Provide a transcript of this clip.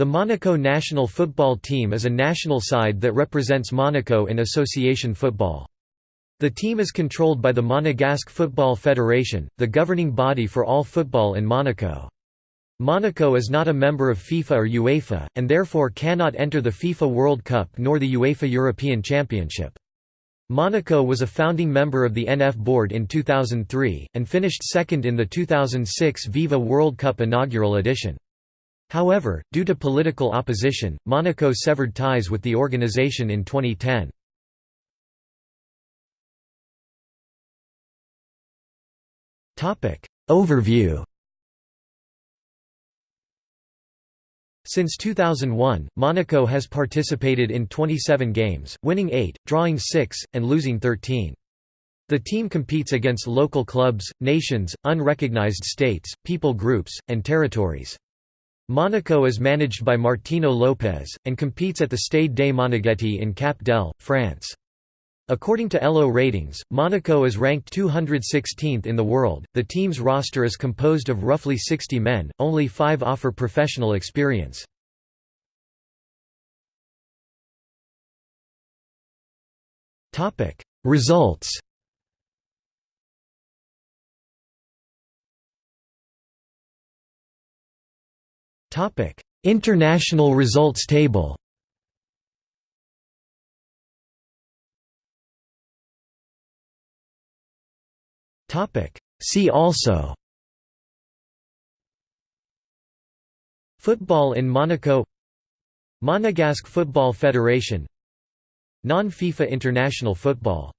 The Monaco national football team is a national side that represents Monaco in association football. The team is controlled by the Monegasque Football Federation, the governing body for all football in Monaco. Monaco is not a member of FIFA or UEFA, and therefore cannot enter the FIFA World Cup nor the UEFA European Championship. Monaco was a founding member of the NF Board in 2003, and finished second in the 2006 Viva World Cup inaugural edition. However, due to political opposition, Monaco severed ties with the organization in 2010. Overview Since 2001, Monaco has participated in 27 games, winning 8, drawing 6, and losing 13. The team competes against local clubs, nations, unrecognized states, people groups, and territories. Monaco is managed by Martino Lopez, and competes at the Stade des Moneghetti in Cap d'Ail, France. According to ELO ratings, Monaco is ranked 216th in the world. The team's roster is composed of roughly 60 men, only five offer professional experience. Results Topic: International results table. Topic: See also. Football in Monaco. Monegasque Football Federation. Non-FIFA international football